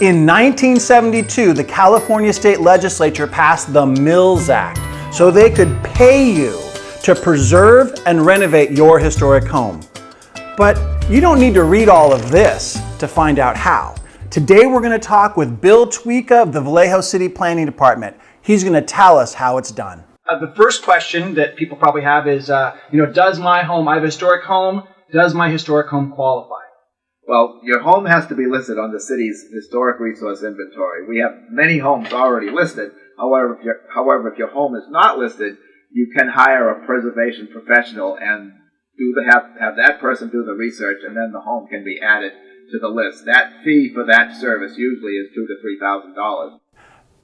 In 1972, the California State Legislature passed the Mills Act so they could pay you to preserve and renovate your historic home. But you don't need to read all of this to find out how. Today we're going to talk with Bill Tweeka of the Vallejo City Planning Department. He's going to tell us how it's done. Uh, the first question that people probably have is, uh, you know, does my home, I have a historic home, does my historic home qualify? Well, your home has to be listed on the city's historic resource inventory. We have many homes already listed. However, if your, however, if your home is not listed, you can hire a preservation professional and do the have have that person do the research, and then the home can be added to the list. That fee for that service usually is two to three thousand dollars.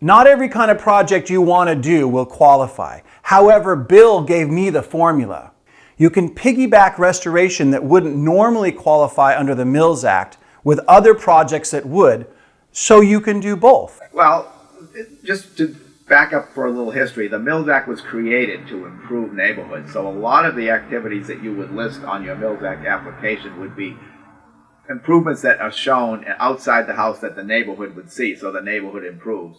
Not every kind of project you want to do will qualify. However, Bill gave me the formula. You can piggyback restoration that wouldn't normally qualify under the Mills Act with other projects that would, so you can do both. Well, just to back up for a little history, the Mills Act was created to improve neighborhoods. So a lot of the activities that you would list on your Mills Act application would be improvements that are shown outside the house that the neighborhood would see, so the neighborhood improves.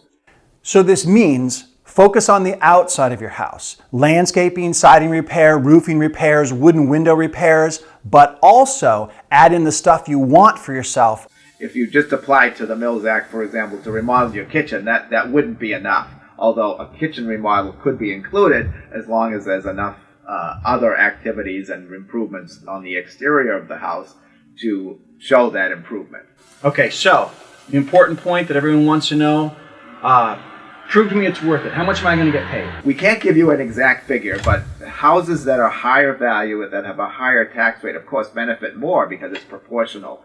So this means Focus on the outside of your house. Landscaping, siding repair, roofing repairs, wooden window repairs, but also add in the stuff you want for yourself. If you just applied to the Mills Act, for example, to remodel your kitchen, that, that wouldn't be enough. Although a kitchen remodel could be included as long as there's enough uh, other activities and improvements on the exterior of the house to show that improvement. Okay, so the important point that everyone wants to know uh, prove to me it's worth it. How much am I going to get paid? We can't give you an exact figure, but houses that are higher value and that have a higher tax rate, of course, benefit more because it's proportional.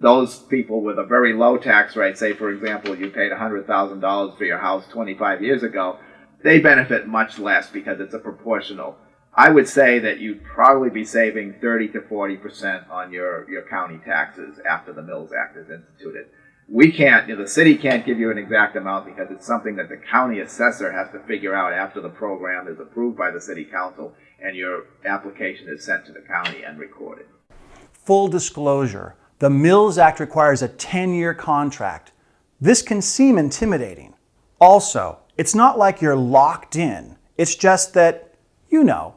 Those people with a very low tax rate, say for example, you paid $100,000 for your house 25 years ago, they benefit much less because it's a proportional. I would say that you'd probably be saving 30 to 40% on your, your county taxes after the Mills Act is instituted we can't, you know, the city can't give you an exact amount because it's something that the county assessor has to figure out after the program is approved by the city council and your application is sent to the county and recorded. Full disclosure, the Mills Act requires a 10-year contract. This can seem intimidating. Also, it's not like you're locked in. It's just that, you know,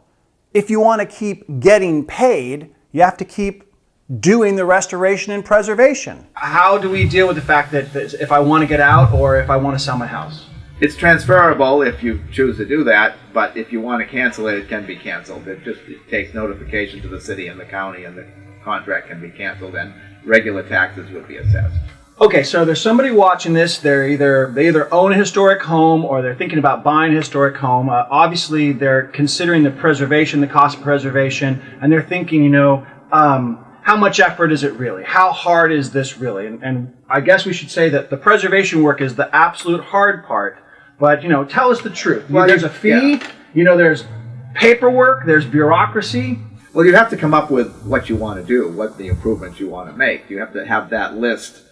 if you want to keep getting paid, you have to keep doing the restoration and preservation. How do we deal with the fact that if I want to get out or if I want to sell my house? It's transferable if you choose to do that, but if you want to cancel it, it can be canceled. It just it takes notification to the city and the county, and the contract can be canceled, and regular taxes would be assessed. Okay, so there's somebody watching this. They're either they either own a historic home or they're thinking about buying a historic home. Uh, obviously, they're considering the preservation, the cost of preservation, and they're thinking, you know, um, how much effort is it really? How hard is this really? And, and, I guess we should say that the preservation work is the absolute hard part. But you know, tell us the truth. Well, there's a fee. Yeah. You know, there's paperwork. There's bureaucracy. Well, you have to come up with what you want to do, what the improvements you want to make. You have to have that list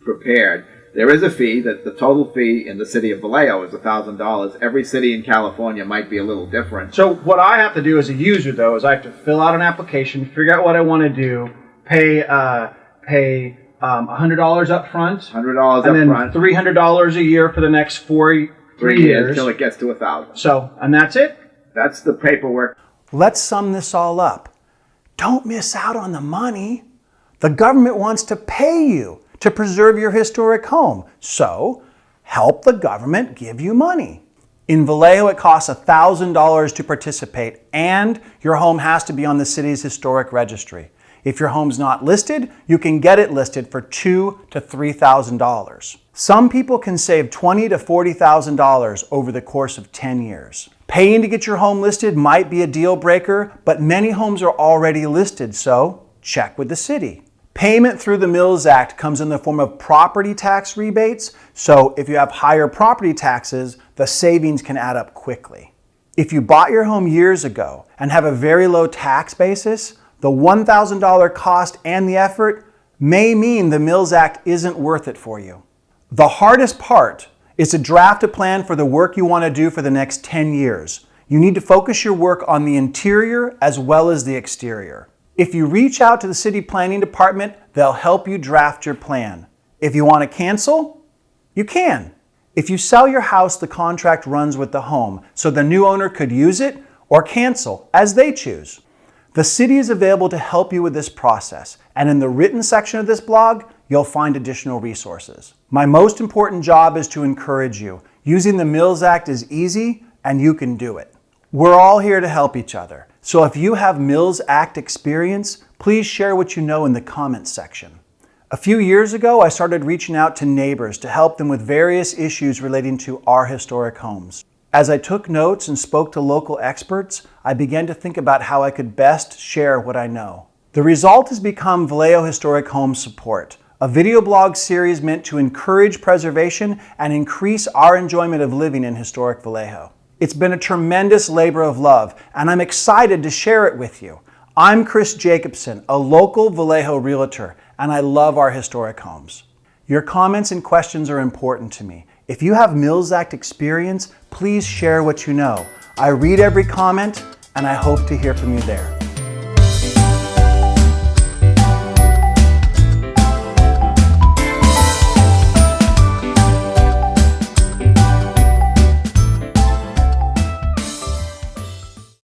prepared. There is a fee that the total fee in the city of Vallejo is $1,000. Every city in California might be a little different. So what I have to do as a user though is I have to fill out an application, figure out what I want to do, pay uh, pay um, $100 up front, $100 up and then front, $300 a year for the next four three, three years until it gets to a 1000 So, and that's it? That's the paperwork. Let's sum this all up. Don't miss out on the money. The government wants to pay you to preserve your historic home. So help the government give you money. In Vallejo, it costs $1,000 to participate and your home has to be on the city's historic registry. If your home's not listed, you can get it listed for two to $3,000. Some people can save 20 to $40,000 over the course of 10 years. Paying to get your home listed might be a deal breaker, but many homes are already listed, so check with the city. Payment through the Mills Act comes in the form of property tax rebates, so if you have higher property taxes, the savings can add up quickly. If you bought your home years ago and have a very low tax basis, the $1,000 cost and the effort may mean the Mills Act isn't worth it for you. The hardest part is to draft a plan for the work you want to do for the next 10 years. You need to focus your work on the interior as well as the exterior. If you reach out to the city planning department, they'll help you draft your plan. If you want to cancel, you can. If you sell your house, the contract runs with the home, so the new owner could use it or cancel as they choose. The city is available to help you with this process, and in the written section of this blog, you'll find additional resources. My most important job is to encourage you. Using the Mills Act is easy, and you can do it. We're all here to help each other. So if you have Mills Act experience, please share what you know in the comments section. A few years ago, I started reaching out to neighbors to help them with various issues relating to our historic homes. As I took notes and spoke to local experts, I began to think about how I could best share what I know. The result has become Vallejo Historic Home Support, a video blog series meant to encourage preservation and increase our enjoyment of living in historic Vallejo. It's been a tremendous labor of love, and I'm excited to share it with you. I'm Chris Jacobson, a local Vallejo realtor, and I love our historic homes. Your comments and questions are important to me. If you have Mills Act experience, please share what you know. I read every comment, and I hope to hear from you there.